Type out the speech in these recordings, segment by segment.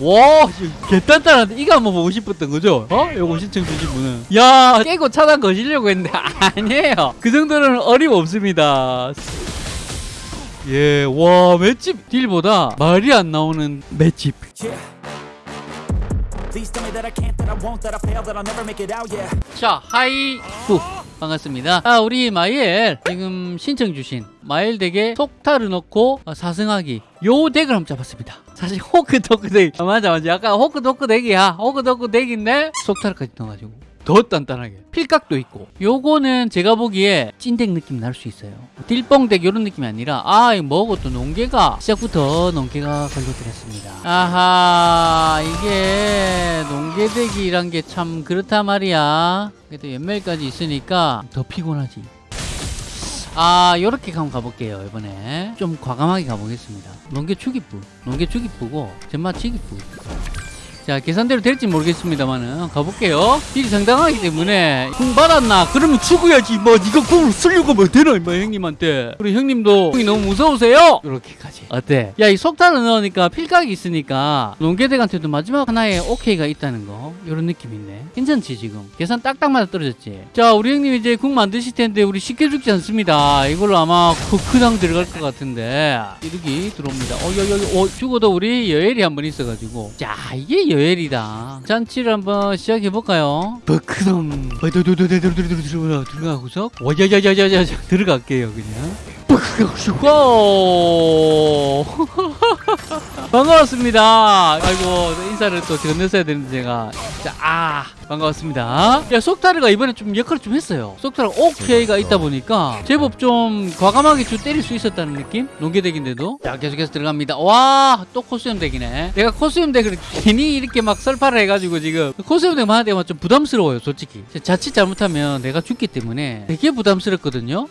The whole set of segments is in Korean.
와, 개단단한데 이거 한번 보고 싶었던 거죠? 어? 요거 신청 주신 분은. 야, 깨고 차단 거시려고 했는데 아니에요. 그 정도는 어림없습니다. 예, 와, 맷집 딜보다 말이 안 나오는 맷집. 자, 하이 후 반갑습니다. 아, 우리 마이엘 지금 신청 주신 마이엘 덱에 속타를 넣고 어, 사승하기 요 덱을 한번 잡았습니다. 사실 호크도크 덱 아, 맞아 맞아 약간 호크도크 덱이야 호크도크 덱인데 속타르까지 넣어가지고 더 단단하게. 필각도 있고. 요거는 제가 보기에 찐덱 느낌 날 수 있어요. 딜뽕덱 요런 느낌이 아니라 아또 농계가 시작부터 농계가 걸려들었습니다. 아하 이게 농계덱이란 게 참 그렇단 말이야. 그래도 연멜까지 있으니까 더 피곤하지. 아 요렇게 한번 가볼게요 이번에. 좀 과감하게 가보겠습니다. 농계 추기부 농계 추기부고 젠마 치기부 자 계산대로 될지 모르겠습니다만은 가볼게요. 딜이 상당하기 때문에 궁 받았나? 그러면 죽어야지. 뭐 니가 궁을 쓰려고 하면 되나 뭐 형님한테. 우리 형님도 궁이 너무 무서우세요? 이렇게까지. 어때? 야 이 속탄을 넣으니까 필각이 있으니까 농계덱한테도 마지막 하나에 오케이가 있다는 거 이런 느낌이 있네. 괜찮지 지금? 계산 딱딱 맞아 떨어졌지? 자 우리 형님 이제 궁 만드실 텐데 우리 쉽게 죽지 않습니다. 이걸로 아마 크크당 들어갈 것 같은데. 이렇게 들어옵니다. 어 여기 어 죽어도 우리 여엘이 한 번 있어가지고. 자 이게 여엘이다 잔치를 한번 시작해 볼까요 버크덤 들어가고서 와야야야야야 들어갈게요 그냥 와 반갑습니다. 아이고 인사를 또 건넸어야 되는데 제가 자, 아 반갑습니다. 야 속타르가 이번에 좀 역할을 좀 했어요. 속타르가 오케이가 있다 보니까 제법 좀 과감하게 좀 때릴 수 있었다는 느낌? 농계덱인데도 자 계속해서 들어갑니다. 와 또 코스염 덱이네. 내가 코스염 덱을 괜히 이렇게 막 설파를 해가지고 지금 코스염 덱만 하는 데만 좀 부담스러워요 솔직히. 자칫 잘못하면 내가 죽기 때문에 되게 부담스럽거든요.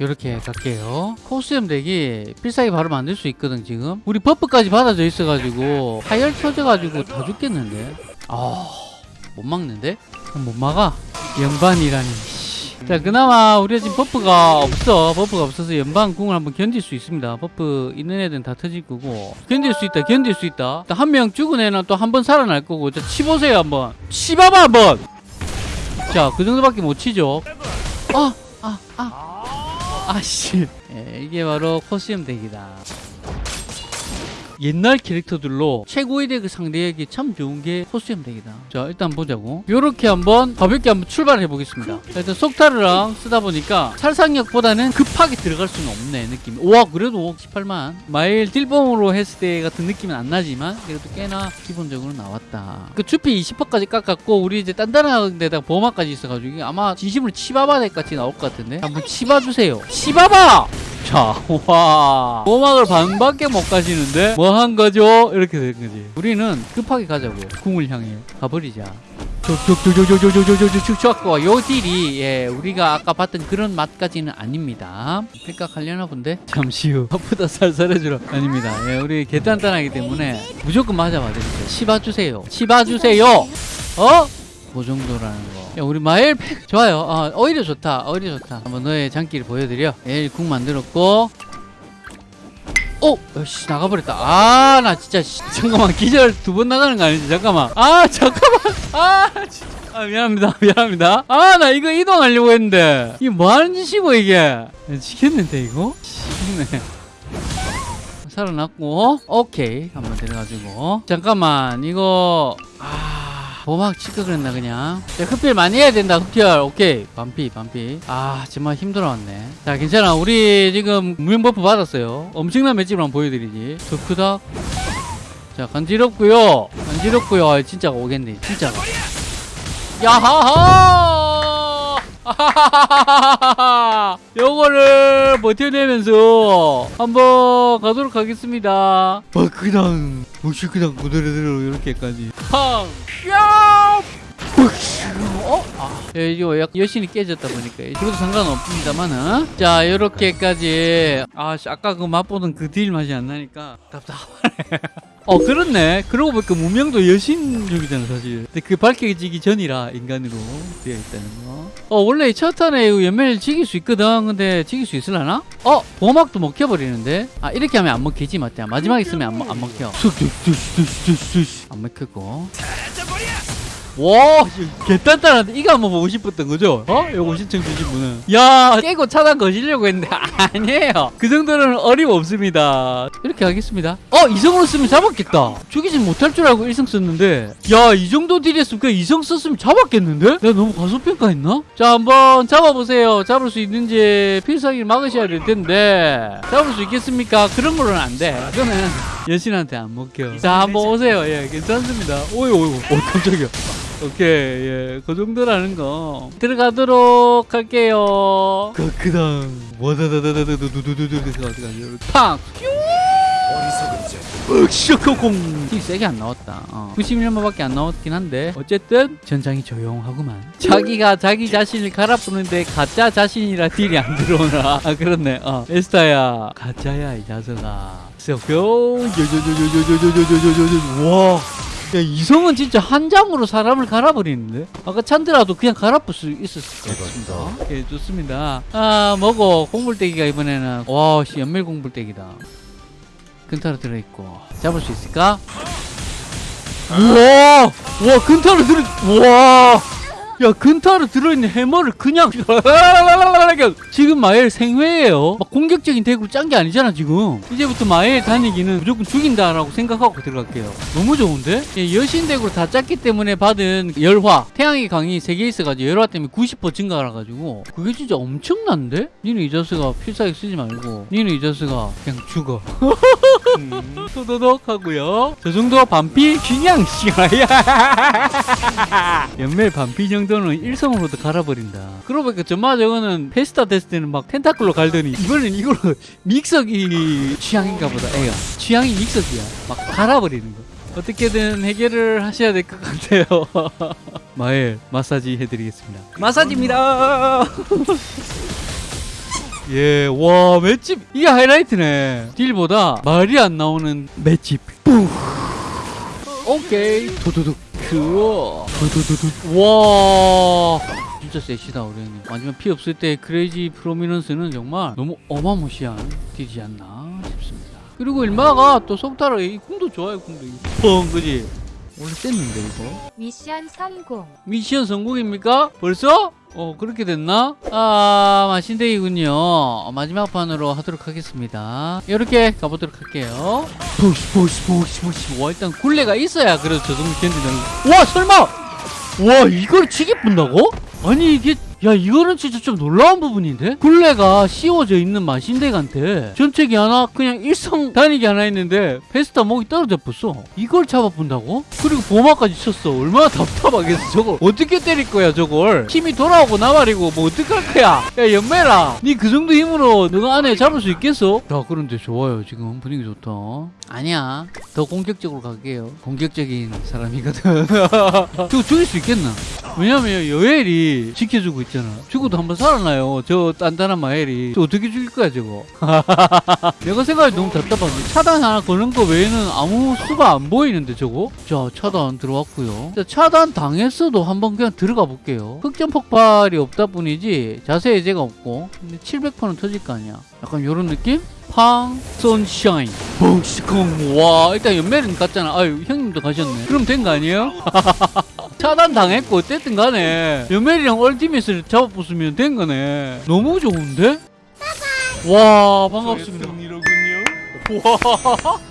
이렇게 갈게요. 코스염 덱이 필살기 바로 만들 수 있거든 지금. 우리 버프까지 받아져 있어가지고 하열 켜져가지고 다 죽겠는데? 아못 막는데? 못 막아? 연반이라니 자 그나마 우리가 지금 버프가 없어. 버프가 없어서 연방 궁을 한번 견딜 수 있습니다. 버프 있는 애들은 다 터질 거고. 견딜 수 있다 견딜 수 있다. 한 명 죽은 애는 또 한 번 살아날 거고. 자 치보세요 한번. 치봐봐 한번. 자 그 정도밖에 못 치죠. 아 아, 아. 아씨. 예, 이게 바로 코스염 덱이다 옛날 캐릭터들로 최고의 덱을 상대하기 참 좋은 게 코스염 덱이다. 자 일단 보자고. 요렇게 한번 가볍게 한번 출발해 보겠습니다. 자, 일단 속타르랑 쓰다 보니까 살상력보다는 급하게 들어갈 수는 없네 느낌. 와 그래도 18만. 마일 딜봉으로 했을 때 같은 느낌은 안 나지만 그래도 꽤나 기본적으로 나왔다. 그 추피 20%까지 깎았고 우리 이제 단단한 데다가 보호막까지 있어가지고 아마 진심으로 치바바 덱 같이 나올 것 같은데? 한번 치봐주세요. 치바바 자, 와. 보막을 반밖에 못 가시는데 뭐 한 거죠? 이렇게 된 거지. 우리는 급하게 가자고. 궁을 향해 가버리자. 쭉쭉쭉쭉쭉쭉쭉쭉쭉 요 딜이 예 우리가 아까 봤던 그런 맛까지는 아닙니다. 필각 하려나 본데 잠시 후 아프다 살살해주러 아닙니다. 예 우리 개단단하기 때문에 무조건 맞아봐 드릴게요. 치봐주세요. 치봐주세요. 어? 그 정도라는 거. 야, 우리 마엘 팩 좋아요. 어, 오히려 좋다. 오히려 좋다. 한번 너의 장기를 보여드려. 에일 궁 만들었고. 오! 씨 나가버렸다. 아, 나 진짜, 씨, 잠깐만. 기절 두 번 나가는 거 아니지? 잠깐만. 아, 잠깐만. 아, 진짜. 아, 미안합니다. 미안합니다. 아, 나 이거 이동하려고 했는데. 이게 뭐 하는 짓이고, 이게. 지겠는데, 이거? 지겠네. 살아났고. 오케이. 한번 들어가지고. 잠깐만. 이거. 아. 보막 칠까 그랬나 그냥? 자, 흡혈 많이 해야 된다 흡혈. 오케이. 반피 반피. 아 정말 힘들어왔네. 자 괜찮아. 우리 지금 무용 buff 받았어요. 엄청난 맷집을 한번 보여드리지. 더 크다. 자 간지럽고요. 간지럽고요. 아, 진짜가 오겠네 진짜가 야하하! 요거를 버텨내면서 한번 가도록 하겠습니다. 뭐 그냥 무시 그냥 그대로 이렇게까지. 팡 샤! 어? 아, 예, 이거 약 여신이 깨졌다 보니까. 그래도 상관없습니다만은 자 이렇게까지. 아 씨, 아까 그 맛보던 그 딜 맛이 안 나니까 답답하네. 어 그렇네. 그러고 보니까 무명도 여신족이잖아 사실. 근데 그 밝혀지기 전이라 인간으로 되어 있다는 거어 원래 첫 턴에 연매를 지길 수 있거든. 근데 지길 수 있을라나? 어 보막도 먹혀버리는데? 아 이렇게 하면 안 먹히지 맞다 마지막에 쓰면 안, 먹- 안 먹혀. 안 먹히고 와, 개단단한데 이거 한번 보고 싶었던 거죠? 어? 요거 신청 주신 분은. 야, 깨고 차단 거시려고 했는데 아니에요. 그 정도는 어림없습니다. 이렇게 하겠습니다. 어, 이성으로 쓰면 잡았겠다. 죽이진 못할 줄 알고 일성 썼는데 야, 이 정도 딜했으면 그냥 이성 썼으면 잡았겠는데? 내가 너무 과소평가했나? 자, 한번 잡아보세요. 잡을 수 있는지 필살기를 막으셔야 될 텐데 잡을 수 있겠습니까? 그런 거는 안 돼. 그거는 여신한테 안 먹혀. 자, 한번 오세요. 예, 괜찮습니다. 오이, 오이, 오, 깜짝이야. 오케이, 예, 그 정도라는 거 들어가도록 할게요. 그 그 다음 와다다다다다두두두두 어디가지? 팡. 으쌰콩콩 이 세게 안 나왔다 어. 91만밖에 안 나왔긴 한데 어쨌든 전장이 조용하구만 자기가 자기 자신을 갈아부는데 가짜 자신이라 딜이 안 들어오나 아 그렇네 어. 에스타야 가짜야 이 자석아 뿅와 야, 이성은 진짜 한 장으로 사람을 갈아버리는데? 아까 찬드라도 그냥 갈아볼 수 있었을 것 같습니다. 예, 좋습니다. 아, 뭐고, 공불대기가 이번에는, 와, 씨, 연밀 공불대기다. 근타로 들어있고. 잡을 수 있을까? 우와! 와, 근타로 들어, 우와! 야, 근타로 들어있는 해머를 그냥, 지금 마엘 생회예요 막 공격적인 덱으로 짠게 아니잖아, 지금. 이제부터 마엘 다니기는 무조건 죽인다라고 생각하고 들어갈게요. 너무 좋은데? 예, 여신 덱으로 다 짰기 때문에 받은 열화. 태양의 강이 3개 있어가지고 열화 때문에 90% 증가해가지고. 그게 진짜 엄청난데? 니는 이 자스가 필살기 쓰지 말고. 니는 이 자스가 그냥 죽어. 토도독 하고요. 저 정도 반피 그냥 씨야. 연멜 반피 정도는 일성으로도 갈아버린다. 그러고 보니까 전마 저거는 페스타 됐을 때는 막 텐타클로 갈더니 이번엔 이걸로 믹서기 취향인가 보다. 에요. 취향이 믹서기야. 막 갈아버리는 거. 어떻게든 해결을 하셔야 될 것 같아요. 마엘 마사지 해드리겠습니다. 마사지입니다. 예, 와, 맷집. 이게 하이라이트네. 딜보다 말이 안 나오는 맷집. 뿌. 오케이. 도도둑. 그어. 도도도둑. 와. 진짜 세시다, 우리는. 마지막 피 없을 때 크레이지 프로미넌스는 정말 너무 어마무시한 딜이지 않나 싶습니다. 그리고 일마가 또 속타로 이 궁도 좋아요, 궁도. 뻥, 그지? 원래 셌는데, 이거. 미션 성공. 미션 성공입니까? 벌써? 어 그렇게 됐나? 아 마신데이군요 마지막 판으로 하도록 하겠습니다 이렇게 가보도록 할게요 보시 보시 보시 보시 와 일단 굴레가 있어야 그래도 저 정도 견디는 와 설마 와 이걸 치게 분다고? 아니 이게 야 이거는 진짜 좀 놀라운 부분인데? 굴레가 씌워져 있는 마신덱한테 전체기 하나 그냥 일성 단위기 하나 있는데 페스타 목이 떨어져 버렸어. 이걸 잡아본다고? 그리고 보마까지 쳤어. 얼마나 답답하겠어 저걸. 어떻게 때릴 거야 저걸? 힘이 돌아오고 나발이고 뭐 어떡할 거야? 야 연매라. 니 그 정도 힘으로 너가 안에 잡을 수 있겠어? 자 그런데 좋아요. 지금 분위기 좋다. 아니야. 더 공격적으로 갈게요. 공격적인 사람이거든. 저거 죽일 수 있겠나? 왜냐면 여엘이 지켜주고 있 잖아. 죽어도 한 번 살아나요. 저 단단한 마엘이. 저 어떻게 죽일 거야 저거? 내가 생각이 너무 답답한데 차단 하나 거는 거 외에는 아무 수가 안 보이는데 저거? 자 차단 들어왔고요. 자, 차단 당했어도 한번 그냥 들어가 볼게요. 흑점 폭발이 없다 뿐이지 자세 해제가 없고 근데 700%는 터질 거 아니야. 약간 요런 느낌? 팡 선샤인 봉시콩 와 일단 연매는 갔잖아 아유 형님도 가셨네 그럼 된 거 아니에요? 차단 당했고 어쨌든 간에 연멜이랑 얼티밋을 잡아보으면 된 거네. 너무 좋은데? 와 반갑습니다. 와